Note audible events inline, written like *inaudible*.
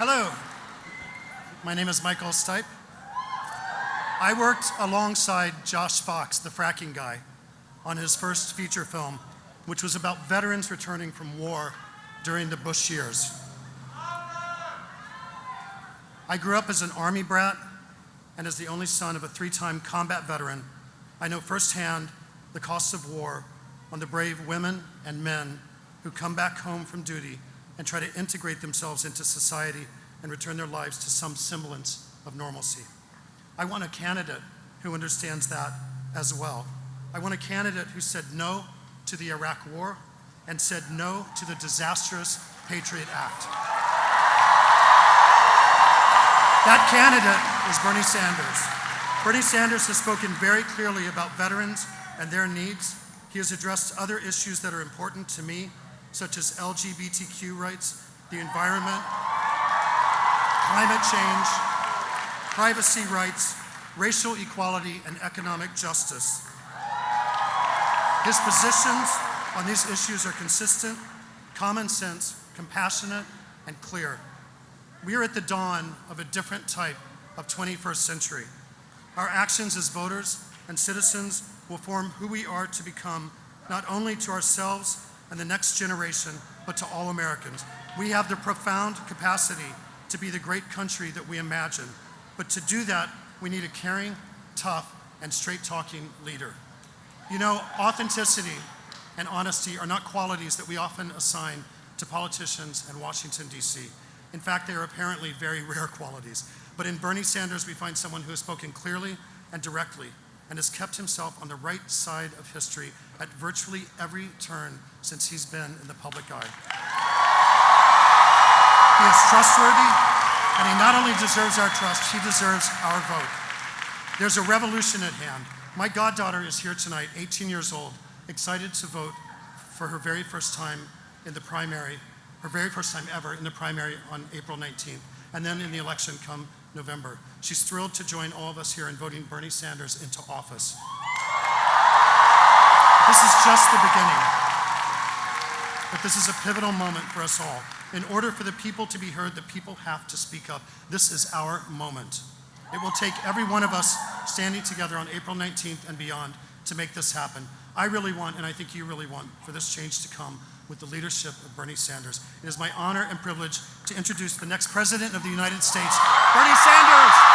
Hello, my name is Michael Stipe. I worked alongside Josh Fox, the fracking guy, on his first feature film, which was about veterans returning from war during the Bush years. I grew up as an Army brat and as the only son of a three-time combat veteran. I know firsthand the costs of war on the brave women and men who come back home from duty and try to integrate themselves into society and return their lives to some semblance of normalcy. I want a candidate who understands that as well. I want a candidate who said no to the Iraq War and said no to the disastrous Patriot Act. That candidate is Bernie Sanders. Bernie Sanders has spoken very clearly about veterans and their needs. He has addressed other issues that are important to me, such as LGBTQ rights, the environment, climate change, privacy rights, racial equality, and economic justice. His positions on these issues are consistent, common sense, compassionate, and clear. We are at the dawn of a different type of 21st century. Our actions as voters and citizens will form who we are to become, not only to ourselves and the next generation, but to all Americans. We have the profound capacity to be the great country that we imagine. But to do that, we need a caring, tough, and straight-talking leader. You know, authenticity and honesty are not qualities that we often assign to politicians in Washington, D.C. In fact, they are apparently very *laughs* rare qualities. But in Bernie Sanders, we find someone who has spoken clearly and directly and has kept himself on the right side of history at virtually every turn since he's been in the public eye. He is trustworthy, and he not only deserves our trust, he deserves our vote. There's a revolution at hand. My goddaughter is here tonight, 18 years old, excited to vote for her very first time in the primary, her very first time ever in the primary on April 19th, and then in the election come November. She's thrilled to join all of us here in voting Bernie Sanders into office. This is just the beginning. But this is a pivotal moment for us all. In order for the people to be heard, the people have to speak up. This is our moment. It will take every one of us standing together on April 19th and beyond to make this happen. I really want, and I think you really want, for this change to come with the leadership of Bernie Sanders. It is my honor and privilege to introduce the next President of the United States, Bernie Sanders.